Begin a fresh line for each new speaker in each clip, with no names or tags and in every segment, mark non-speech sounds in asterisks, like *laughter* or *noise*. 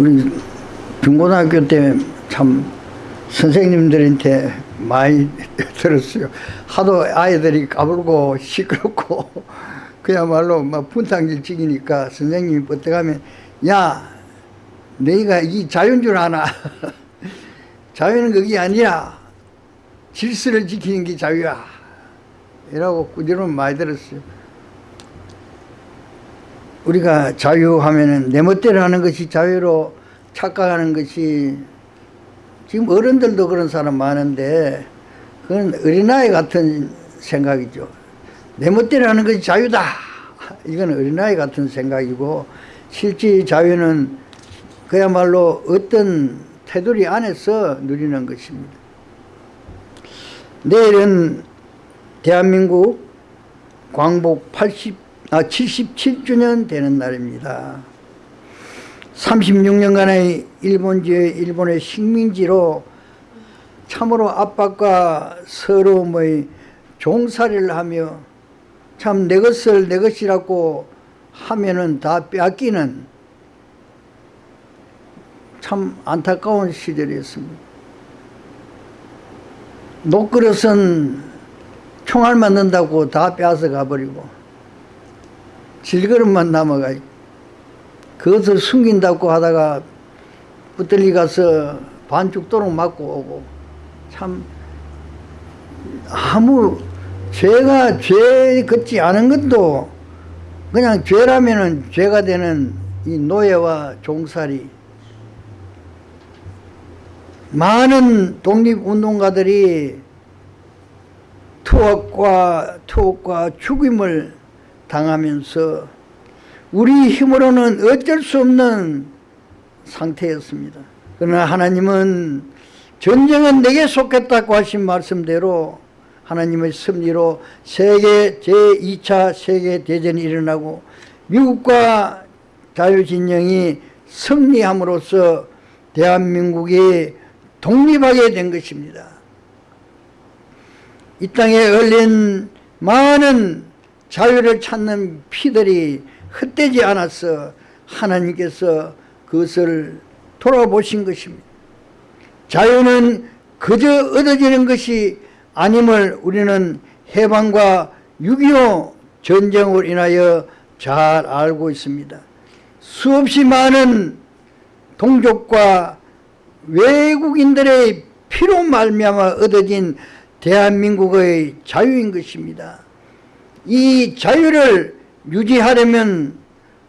우리 중고등학교 때 참 선생님들한테 많이 *laughs* 들었어요. 하도 아이들이 까불고 시끄럽고 *laughs* 그야말로 막 분탕질 찍이니까 선생님이 어떡하면 야 너희가 이 자유인 줄 아나 *laughs* 자유는 그게 아니라 질서를 지키는 게 자유야 이라고 꾸준히 많이 들었어요. 우리가 자유하면은 내 멋대로 하는 것이 자유로 착각하는 것이 지금 어른들도 그런 사람 많은데 그건 어린아이 같은 생각이죠. 내 멋대로 하는 것이 자유다. 이건 어린아이 같은 생각이고 실제 자유는 그야말로 어떤 테두리 안에서 누리는 것입니다. 내일은 대한민국 광복 80, 아, 77주년 되는 날입니다. 36년간의 일본지의 일본의 식민지로 참으로 압박과 서러움의 종살이를 하며 참 내 것을 내 것이라고 하면은 다 빼앗기는 참 안타까운 시절이었습니다. 녹그릇은 총알 맞는다고 다 빼앗아 가버리고 질그릇만 남아가 그것을 숨긴다고 하다가 붙들리 가서 반죽도록 맞고 오고 참 아무 죄가 죄 같지 않은 것도 그냥 죄라면은 죄가 되는 이 노예와 종살이 많은 독립운동가들이 투옥과 투옥과 죽임을 당하면서 우리 힘으로는 어쩔 수 없는 상태였습니다. 그러나 하나님은 전쟁은 내게 속했다고 하신 말씀대로 하나님의 섭리로 세계 제2차 세계대전이 일어나고 미국과 자유진영이 승리함으로써 대한민국이 독립하게 된 것입니다. 이 땅에 흘린 많은 자유를 찾는 피들이 헛되지 않아서 하나님께서 그것을 돌아보신 것입니다. 자유는 그저 얻어지는 것이 아님을 우리는 해방과 6.25 전쟁으로 인하여 잘 알고 있습니다. 수없이 많은 동족과 외국인들의 피로 말미암아 얻어진 대한민국의 자유인 것입니다. 이 자유를 유지하려면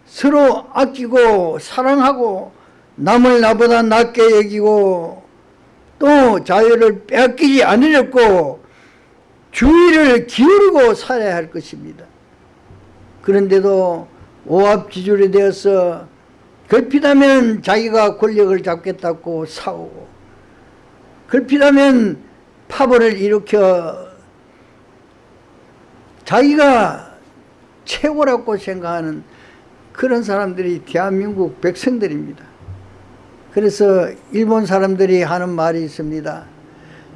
서로 아끼고 사랑하고 남을 나보다 낫게 여기고 또 자유를 빼앗기지 않으려고 주의를 기울이고 살아야 할 것입니다. 그런데도 오합지졸이 되어서 걸핏하면 자기가 권력을 잡겠다고 싸우고 걸핏하면 파벌을 일으켜 자기가 최고라고 생각하는 그런 사람들이 대한민국 백성들입니다. 그래서 일본 사람들이 하는 말이 있습니다.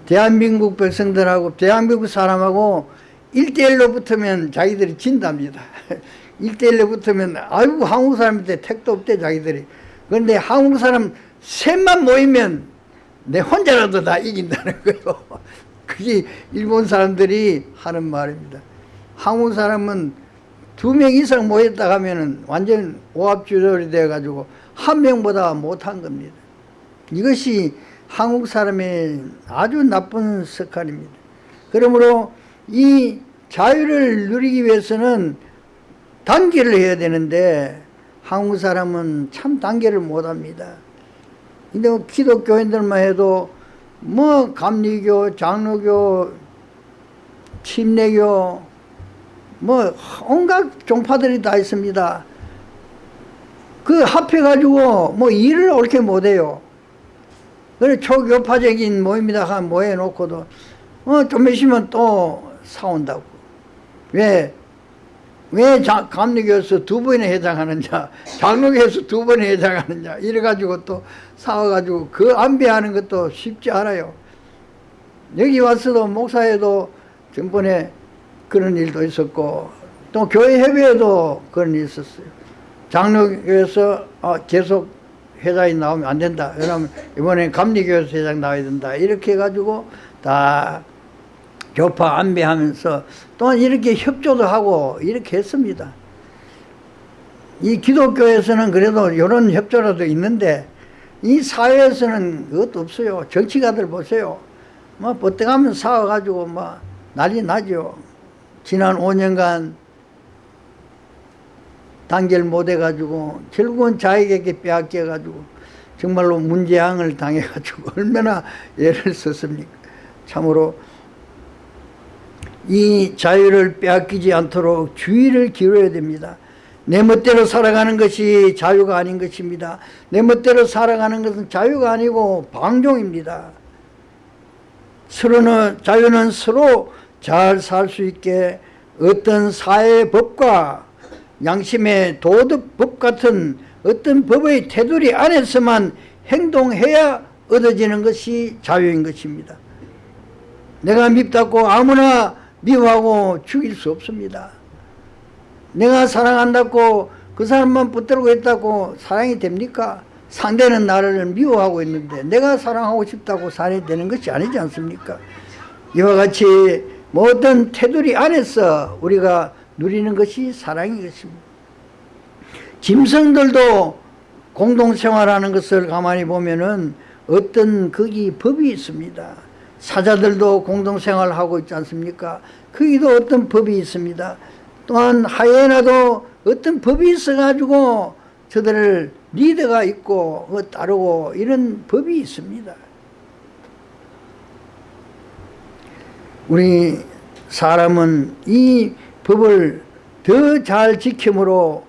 대한민국 백성들하고 대한민국 사람하고 1대1로 붙으면 자기들이 진답니다. *laughs* 1대1로 붙으면 아이고 한국 사람한테 택도 없대 자기들이. 그런데 한국 사람 셋만 모이면 내 혼자라도 다 이긴다는 *laughs* 거예요. 그게 일본 사람들이 하는 말입니다. 한국 사람은 두 명 이상 모였다 하면은 완전 오합주졸이 돼가지고 한 명보다 못한 겁니다. 이것이 한국 사람의 아주 나쁜 습관입니다. 그러므로 이 자유를 누리기 위해서는 단계를 해야 되는데 한국 사람은 참 단계를 못합니다. 근데 기독교인들만 해도 뭐 감리교, 장로교, 침례교 뭐 온갖 종파들이 다 있습니다. 그 합해가지고 뭐 일을 옳게 못해요. 그래 초교파적인 모임이다 한 모여놓고도 어 좀 있으면 또 싸운다고. 왜? 왜 자, 감리교에서 두 번에 해당하느냐 *laughs* 장로교에서 두 번에 해당하느냐 이래가지고 또 싸워가지고 그 안배하는 것도 쉽지 않아요. 여기 와서도 목사에도 전번에 그런 일도 있었고 또 교회 협의회도 그런 일이 있었어요. 장로교에서 어, 계속 회장이 나오면 안 된다. 왜냐면 이번에 감리교회에서 회장 나와야 된다. 이렇게 해가지고 다 교파 안배하면서 또한 이렇게 협조도 하고 이렇게 했습니다. 이 기독교에서는 그래도 이런 협조라도 있는데 이 사회에서는 그것도 없어요. 정치가들 보세요. 뭐 버뜩하면 싸워가지고 뭐 난리 나죠. 지난 5년간 단결 못해가지고 결국은 자에게 빼앗겨가지고 정말로 문재앙을 당해가지고 *laughs* 얼마나 애를 썼습니까. 참으로 이 자유를 빼앗기지 않도록 주의를 기울여야 됩니다. 내 멋대로 살아가는 것이 자유가 아닌 것입니다. 내 멋대로 살아가는 것은 자유가 아니고 방종입니다. 서로는 자유는 서로 잘 살 수 있게 어떤 사회 법과 양심의 도덕법 같은 어떤 법의 테두리 안에서만 행동해야 얻어지는 것이 자유인 것입니다. 내가 밉다고 아무나 미워하고 죽일 수 없습니다. 내가 사랑한다고 그 사람만 붙들고 있다고 사랑이 됩니까? 상대는 나를 미워하고 있는데 내가 사랑하고 싶다고 사랑이 되는 것이 아니지 않습니까? 이와 같이 모든 테두리 안에서 우리가 누리는 것이 사랑인 것입니다. 짐승들도 공동생활하는 것을 가만히 보면은 어떤 거기 법이 있습니다. 사자들도 공동생활하고 있지 않습니까? 거기도 어떤 법이 있습니다. 또한 하이에나도 어떤 법이 있어가지고 저들을 리더가 있고 그 따르고 이런 법이 있습니다. 우리 사람은 이 법을 더 잘 지킴으로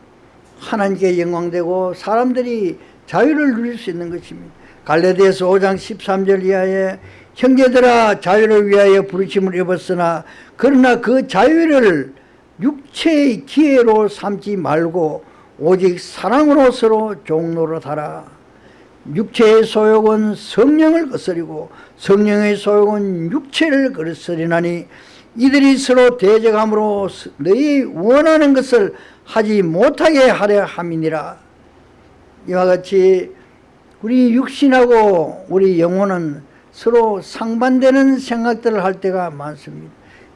하나님께 영광되고 사람들이 자유를 누릴 수 있는 것입니다. 갈레디아서 5장 13절 이하에 형제들아 자유를 위하여 부르심을 입었으나 그러나 그 자유를 육체의 기회로 삼지 말고 오직 사랑으로 서로 종로로하라 육체의 소욕은 성령을 거스리고 성령의 소욕은 육체를 거스리나니 이들이 서로 대적함으로 너희 원하는 것을 하지 못하게 하려 함이니라 이와 같이 우리 육신하고 우리 영혼은 서로 상반되는 생각들을 할 때가 많습니다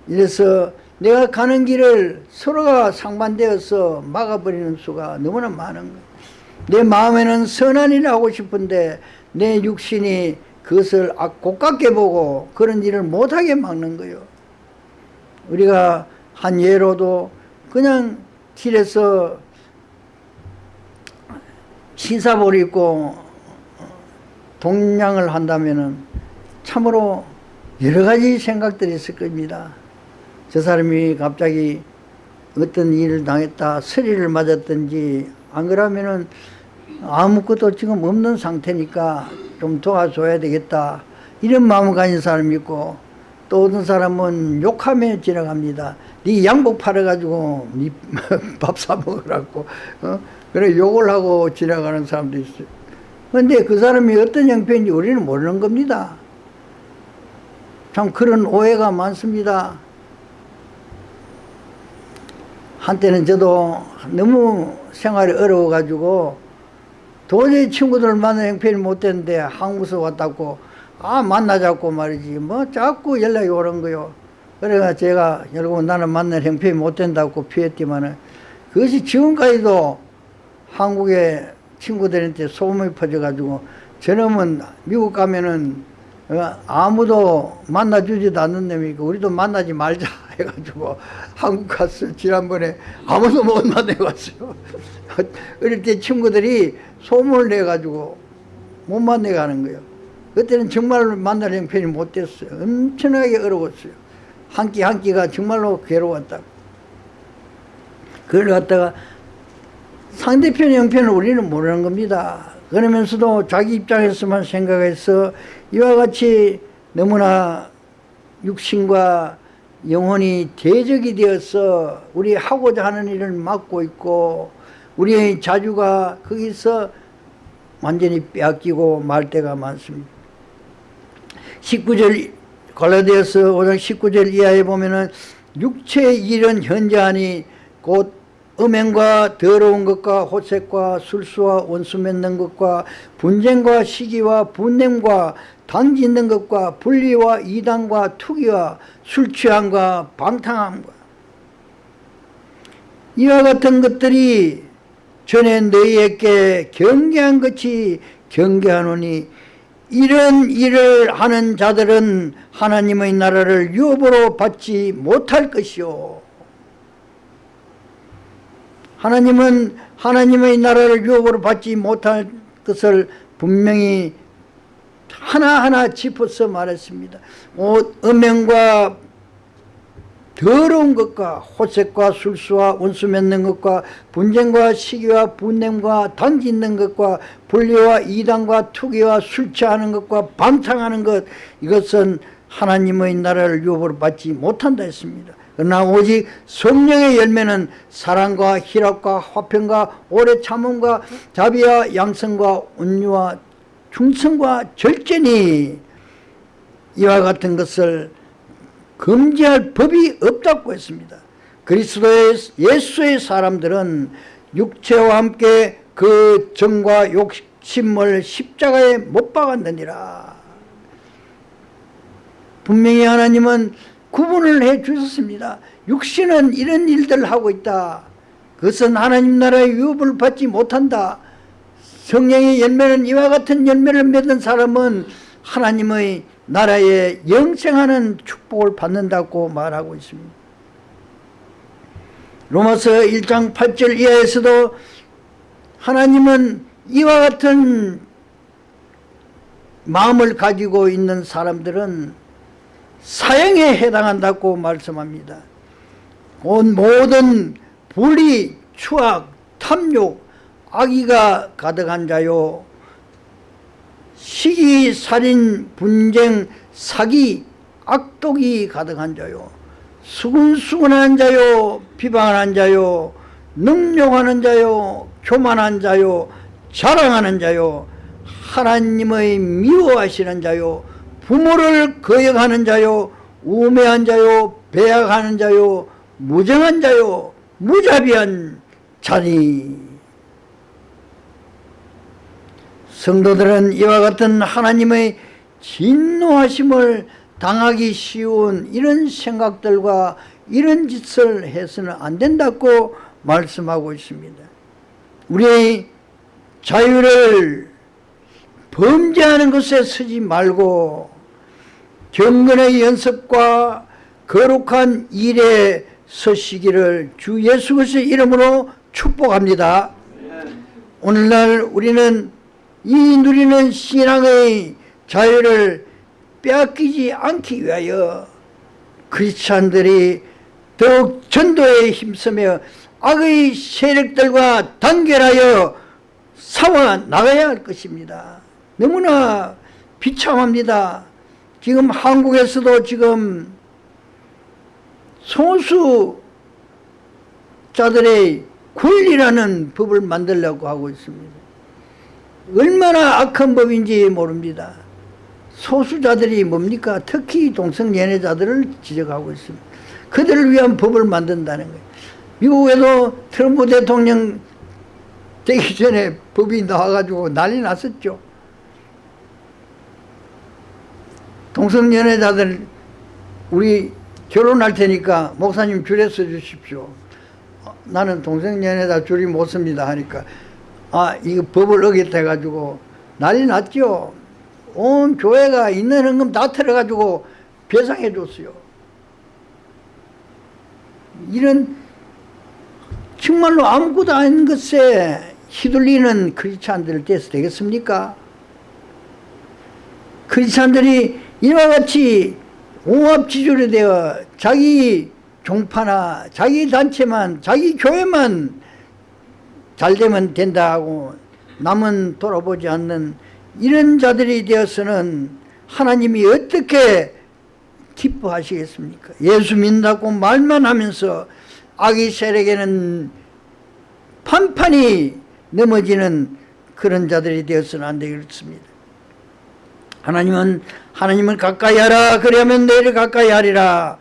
이래서 내가 가는 길을 서로가 상반되어서 막아버리는 수가 너무나 많은 거예요. 내 마음에는 선한 일을 하고 싶은데 내 육신이 그것을 고깝게 보고 그런 일을 못하게 막는 거예요. 우리가 한 예로도 그냥 길에서 신사복을 입고 동냥을 한다면 참으로 여러 가지 생각들이 있을 겁니다. 저 사람이 갑자기 어떤 일을 당했다 서리를 맞았든지 안 그러면은 아무것도 지금 없는 상태니까 좀 도와줘야 되겠다. 이런 마음을 가진 사람이 있고 또 어떤 사람은 욕하며 지나갑니다. 네 양복 팔아가지고 네 밥 *laughs* 사 먹으라고 어? 그래 욕을 하고 지나가는 사람도 있어요 근데 그 사람이 어떤 형편인지 우리는 모르는 겁니다. 참 그런 오해가 많습니다. 한때는 저도 너무 생활이 어려워가지고 도저히 친구들을 만나는 형편이 못 됐는데 한국에서 왔다고 아 만나자고 말이지. 뭐 자꾸 연락이 오는 거요. 그래가 제가 결국 나는 만날 형편이 못 된다고 피했지만은 그것이 지금까지도 한국의 친구들한테 소문이 퍼져가지고 저놈은 미국 가면은 어, 아무도 만나주지도 않는 놈이고 우리도 만나지 말자 해가지고 한국 갔어 지난번에 아무도 못 만나갔어요 어릴 때 친구들이 소문을 내가지고 못 만나가는 거예요. 그때는 정말 만날 형편이 못 됐어요. 엄청나게 어려웠어요. 한 끼 한 끼가 정말로 괴로웠다 그걸 갖다가 상대편 형편을 우리는 모르는 겁니다. 그러면서도 자기 입장에서만 생각해서 이와 같이 너무나 육신과 영혼이 대적이 되어서 우리 하고자 하는 일을 막고 있고 우리의 자주가 거기서 완전히 빼앗기고 말 때가 많습니다. 19절 갈라디아서 5장 19절 이하에 보면은 육체의 일은 현저하니 곧 음행과 더러운 것과 호색과 술수와 원수 맺는 것과 분쟁과 시기와 분냄과 당짓는 것과 분리와 이단과 투기와 술 취함과 방탕함과 이와 같은 것들이 전에 너희에게 경계한 것이 경계하노니 이런 일을 하는 자들은 하나님의 나라를 유업으로 받지 못할 것이요 하나님은 하나님의 나라를 유업으로 받지 못할 것을 분명히 하나하나 짚어서 말했습니다. 오, 음행과 더러운 것과 호색과 술수와 원수 맺는 것과 분쟁과 시기와 분냄과 당짓는 것과 분리와 이단과 투기와 술 취하는 것과 방탕하는 것 이것은 하나님의 나라를 유업으로 받지 못한다 했습니다. 그러나 오직 성령의 열매는 사랑과 희락과 화평과 오래 참음과 자비와 양성과 온유와 충성과 절제니 이와 같은 것을 금지할 법이 없다고 했습니다. 그리스도의 예수의 사람들은 육체와 함께 그 정과 욕심을 십자가에 못 박았느니라. 분명히 하나님은 구분을 해 주셨습니다. 육신은 이런 일들을 하고 있다. 그것은 하나님 나라의 유업을 받지 못한다. 성령의 열매는 이와 같은 열매를 맺은 사람은 하나님의 나라에 영생하는 축복을 받는다고 말하고 있습니다. 로마서 1장 8절 이하에서도 하나님은 이와 같은 마음을 가지고 있는 사람들은 사형에 해당한다고 말씀합니다. 온 모든 불의, 추악, 탐욕, 악의가 가득한 자요 시기, 살인, 분쟁, 사기, 악독이 가득한 자요 수근수근한 자요 비방하는 자요 능욕하는 자요 교만한 자요 자랑하는 자요 하나님의 미워하시는 자요 부모를 거역하는 자요 우매한 자요 배약하는 자요 무정한 자요 무자비한 자니 성도들은 이와 같은 하나님의 진노하심을 당하기 쉬운 이런 생각들과 이런 짓을 해서는 안 된다고 말씀하고 있습니다. 우리의 자유를 범죄하는 것에 쓰지 말고 경건의 연습과 거룩한 일에 서시기를 주 예수 그리스도의 이름으로 축복합니다. 오늘날 우리는 이 누리는 신앙의 자유를 빼앗기지 않기 위하여 크리스찬들이 더욱 전도에 힘쓰며 악의 세력들과 단결하여 싸워 나가야 할 것입니다. 너무나 비참합니다. 지금 한국에서도 지금 소수자들의 권리라는 법을 만들려고 하고 있습니다. 얼마나 악한 법인지 모릅니다. 소수자들이 뭡니까? 특히 동성연애자들을 지적하고 있습니다. 그들을 위한 법을 만든다는 거예요. 미국에도 트럼프 대통령 되기 전에 법이 나와가지고 난리 났었죠. 동성연애자들 우리 결혼할 테니까 목사님 줄에 서 주십시오. 어, 나는 동성연애자 줄이 못 씁니다 하니까 아 이거 법을 어겼다 해가지고 난리 났죠. 온 교회가 있는 헌금 다 털어가지고 배상해 줬어요. 이런 정말로 아무것도 아닌 것에 휘둘리는 크리스찬들 돼서 되겠습니까? 크리스찬들이 이와 같이 옹합지졸이 되어 자기 종파나 자기 단체만 자기 교회만 잘 되면 된다 하고 남은 돌아보지 않는 이런 자들이 되어서는 하나님이 어떻게 기뻐하시겠습니까? 예수 믿는다고 말만 하면서 악의 세력에는 판판이 넘어지는 그런 자들이 되어서는 안 되겠습니다. 하나님은 하나님을 가까이 하라 그러면 너희를 가까이 하리라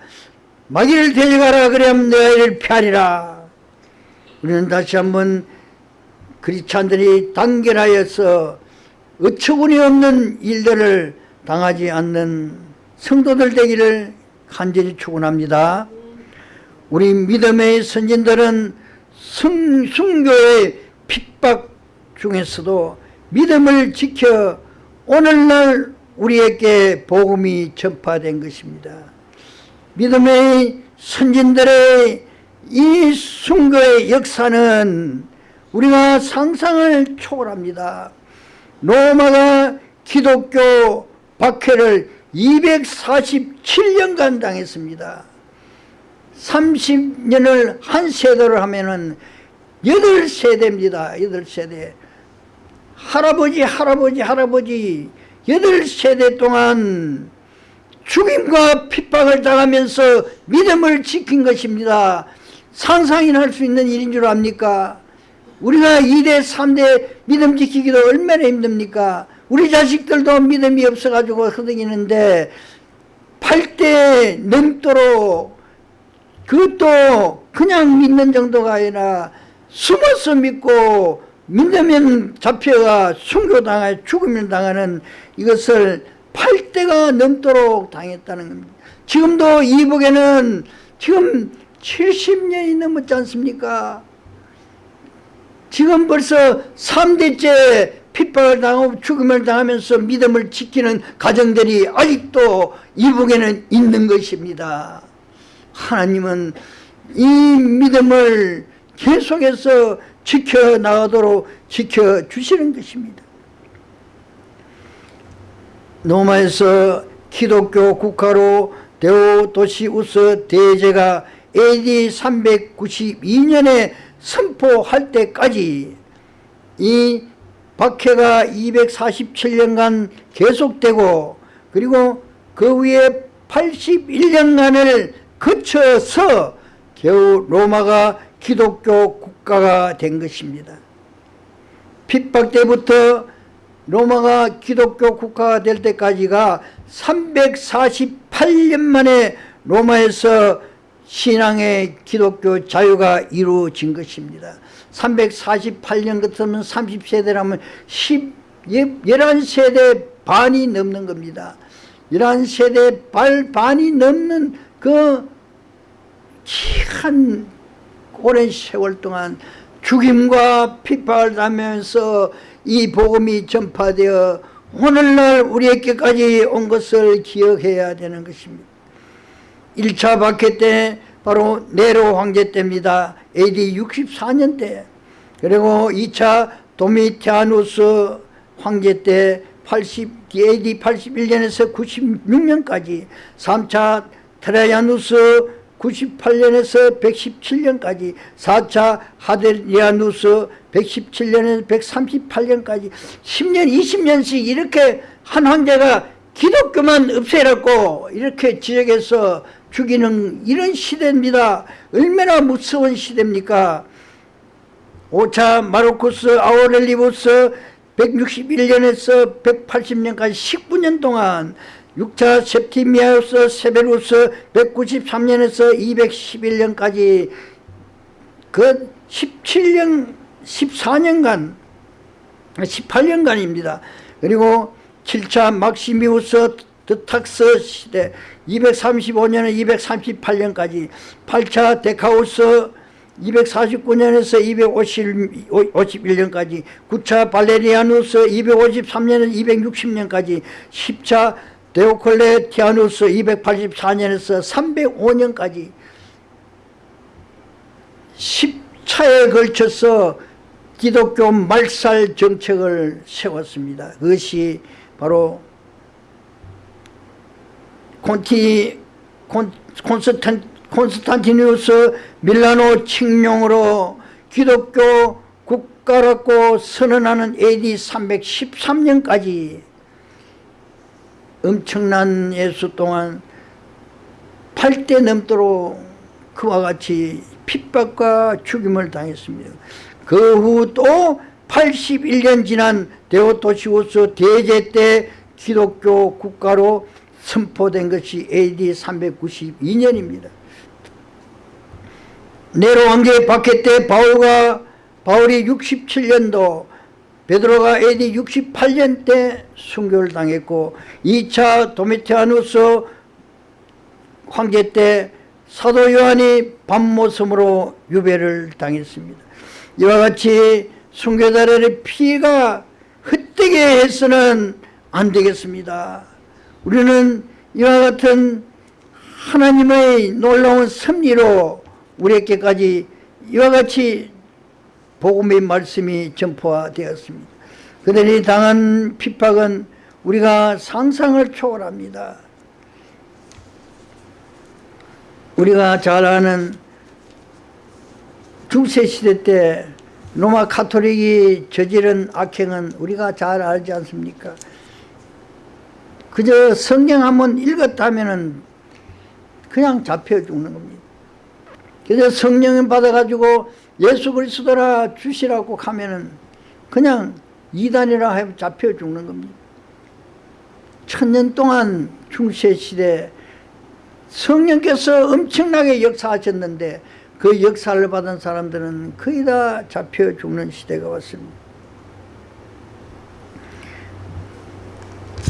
마귀를 데려가라 그러면 너희를 피하리라 우리는 다시 한번 그리스찬들이 단결하여서 어처구니 없는 일들을 당하지 않는 성도들 되기를 간절히 축원합니다. 우리 믿음의 선진들은 승, 순교의 핍박 중에서도 믿음을 지켜 오늘날 우리에게 복음이 전파된 것입니다. 믿음의 선진들의 이 순교의 역사는 우리가 상상을 초월합니다. 로마가 기독교 박해를 247년간 당했습니다. 30년을 한 세대로 하면은 8세대입니다. 8세대. 할아버지, 할아버지, 할아버지 8세대 동안 죽임과 핍박을 당하면서 믿음을 지킨 것입니다. 상상이나 할 수 있는 일인 줄 압니까? 우리가 2대, 3대 믿음 지키기도 얼마나 힘듭니까? 우리 자식들도 믿음이 없어가지고 허덕이는데 8대 넘도록 그것도 그냥 믿는 정도가 아니라 숨어서 믿고 믿으면 잡혀가 순교당해 죽으면 당하는 이것을 8대가 넘도록 당했다는 겁니다. 지금도 이북에는 지금 70년이 넘었지 않습니까? 지금 벌써 3대째 핍박을 당하고 죽음을 당하면서 믿음을 지키는 가정들이 아직도 이북에는 있는 것입니다. 하나님은 이 믿음을 계속해서 지켜나가도록 지켜주시는 것입니다. 로마에서 기독교 국가로 데오도시우스 대제가 AD 392년에 선포할 때까지 이 박해가 247년간 계속되고 그리고 그 위에 81년간을 거쳐서 겨우 로마가 기독교 국가가 된 것입니다. 핍박 때부터 로마가 기독교 국가가 될 때까지가 348년 만에 로마에서 신앙의 기독교 자유가 이루어진 것입니다. 348년 같으면 30세대라면 10, 11세대 반이 넘는 겁니다. 11세대 발 반이 넘는 그한 오랜 세월 동안 죽임과 핍박을 당하면서 이 복음이 전파되어 오늘날 우리에게까지 온 것을 기억해야 되는 것입니다. 1차 박해 때 바로 네로 황제 때입니다. AD 64년 때 그리고 2차 도미티아누스 황제 때 80, AD 81년에서 96년까지 3차 트라야누스 98년에서 117년까지 4차 하드리아누스 117년에서 138년까지 10년 20년씩 이렇게 한 황제가 기독교만 없애라고 이렇게 지적해서 죽이는 이런 시대입니다. 얼마나 무서운 시대입니까? 5차 마르쿠스 아우렐리부스 161년에서 180년까지 19년 동안 6차 septimius 세베루스 193년에서 211년까지 그 17년 14년간 18년간입니다. 그리고 7차 막시미우스 드탁스 시대 235년에 238년까지 8차 데카우스 249년에서 251년까지 9차 발레리아누스 253년에서 260년까지 10차 데오클레티아누스 284년에서 305년까지 10차에 걸쳐서 기독교 말살 정책을 세웠습니다. 그것이 바로 콘티 콘, 콘스탄, 콘스탄티누스 밀라노 칙령으로 기독교 국가라고 선언하는 AD 313년까지 엄청난 예수 동안 8대 넘도록 그와 같이 핍박과 죽임을 당했습니다. 그 후 또 81년 지난 데오토시우스 대제 때 기독교 국가로 선포된 것이 AD 392년입니다. 네로 왕제 박해 때 바울과 바울이 67년도 베드로가 AD 68년 때 순교를 당했고 2차 도미티아누스 황제 때 사도 요한이 밤모섬으로 유배를 당했습니다. 이와 같이 순교자들의 피가 흩뜨게 해서는 안 되겠습니다. 우리는 이와 같은 하나님의 놀라운 섭리로 우리에게까지 이와 같이 복음의 말씀이 전포되었습니다. 그들이 당한 핍박은 우리가 상상을 초월합니다. 우리가 잘 아는 중세시대 때 로마 카톨릭이 저지른 악행은 우리가 잘 알지 않습니까? 그저 성경 한번 읽었다면 그냥 잡혀 죽는 겁니다. 그래서 성령을 받아가지고 예수 그리스도라 주시라고 하면은 그냥 이단이라 해 잡혀 죽는 겁니다. 천년 동안 중세 시대 성령께서 엄청나게 역사하셨는데 그 역사를 받은 사람들은 거의 다 잡혀 죽는 시대가 왔습니다.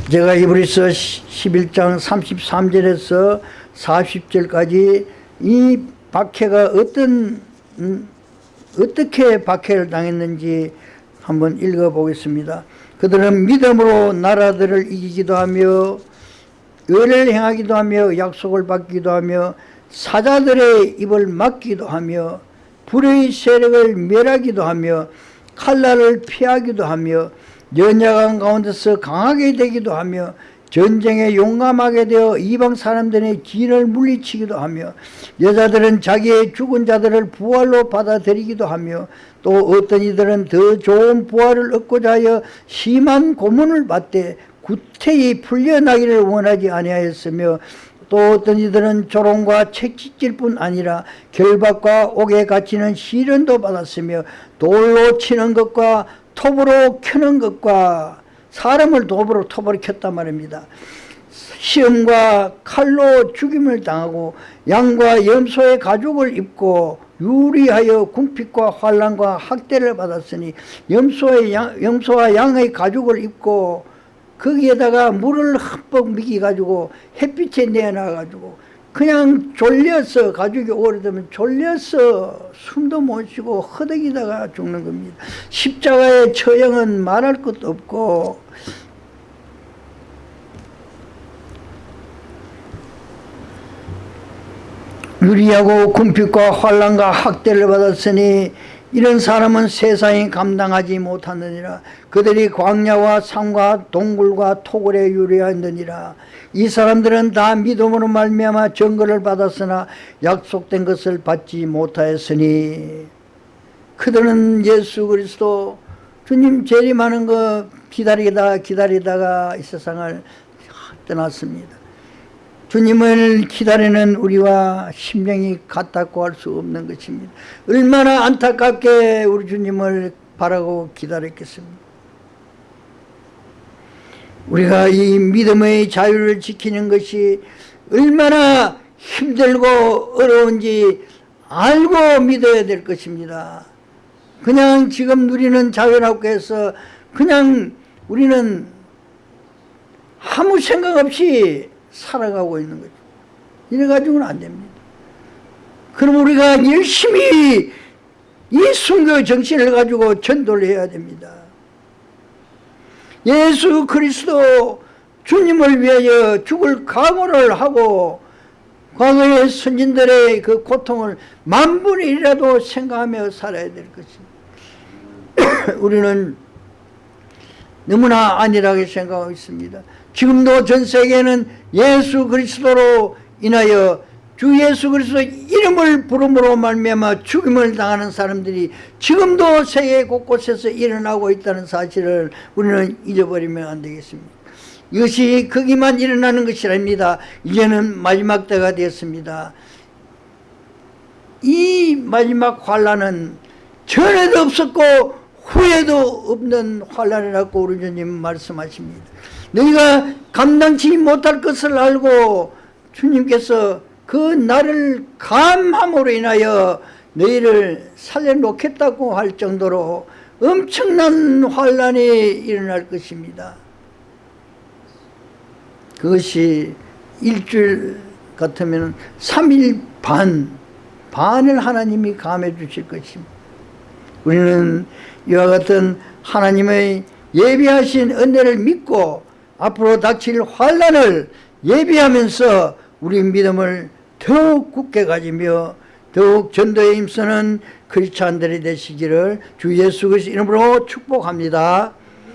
제가 이브리서 11장 33절에서 40절까지 이 박해가 어떤 음, 어떻게 박해를 당했는지 한번 읽어보겠습니다. 그들은 믿음으로 나라들을 이기기도 하며 의를 행하기도 하며 약속을 받기도 하며 사자들의 입을 막기도 하며 불의 세력을 멸하기도 하며 칼날을 피하기도 하며 연약한 가운데서 강하게 되기도 하며 전쟁에 용감하게 되어 이방 사람들의 진을 물리치기도 하며 여자들은 자기의 죽은 자들을 부활로 받아들이기도 하며 또 어떤 이들은 더 좋은 부활을 얻고자 하여 심한 고문을 받되 구태히 풀려나기를 원하지 아니하였으며 또 어떤 이들은 조롱과 채찍질 뿐 아니라 결박과 옥에 갇히는 시련도 받았으며 돌로 치는 것과 톱으로 켜는 것과 사람을 톱으로 켰단 말입니다. 시험과 칼로 죽임을 당하고 양과 염소의 가죽을 입고 유리하여 궁핍과 환란과 학대를 받았으니 염소의 양, 염소와 양의 가죽을 입고 거기에다가 물을 흠뻑 미기 가지고 햇빛에 내놔 가지고 그냥 졸려서 가죽이 오래되면 졸려서 숨도 못 쉬고 허덕이다가 죽는 겁니다. 십자가의 처형은 말할 것도 없고 유리하고 궁핍과 환란과 학대를 받았으니 이런 사람은 세상이 감당하지 못하느니라. 그들이 광야와 산과 동굴과 토굴에 유리하느니라. 이 사람들은 다 믿음으로 말미암아 증거를 받았으나 약속된 것을 받지 못하였으니. 그들은 예수 그리스도 주님 재림하는 거 기다리다 기다리다가 이 세상을 떠났습니다 주님을 기다리는 우리와 심령이 같다고 할 수 없는 것입니다. 얼마나 안타깝게 우리 주님을 바라고 기다렸겠습니까? 우리가 이 믿음의 자유를 지키는 것이 얼마나 힘들고 어려운지 알고 믿어야 될 것입니다. 그냥 지금 누리는 자유라고 해서 그냥 우리는 아무 생각 없이 살아가고 있는 거죠. 이래 가지고는 안 됩니다. 그럼 우리가 열심히 이 순교 정신을 가지고 전도를 해야 됩니다. 예수 그리스도 주님을 위하여 죽을 각오를 하고 과거의 선진들의 그 고통을 만분의 일이라도 생각하며 살아야 될 것입니다. *coughs* 우리는 너무나 안일하게 생각하고 있습니다. 지금도 전 세계는 예수 그리스도로 인하여 주 예수 그리스도 이름을 부름으로 말미암아 죽임을 당하는 사람들이 지금도 세계 곳곳에서 일어나고 있다는 사실을 우리는 잊어버리면 안 되겠습니다. 이것이 거기만 일어나는 것이 아닙니다. 이제는 마지막 때가 되었습니다. 이 마지막 환란은 전에도 없었고 후에도 없는 환란이라고 우리 주님 말씀하십니다. 너희가 감당치 못할 것을 알고 주님께서 그 나를 감함으로 인하여 너희를 살려놓겠다고 할 정도로 엄청난 환란이 일어날 것입니다. 그것이 일주일 같으면 3일 반, 반을 하나님이 감해 주실 것입니다. 우리는 이와 같은 하나님의 예비하신 은혜를 믿고 앞으로 닥칠 환란을 예비하면서 우리 믿음을 더욱 굳게 가지며 더욱 전도에 힘쓰는 크리스찬들이 되시기를 주 예수 그리스도 이름으로 축복합니다.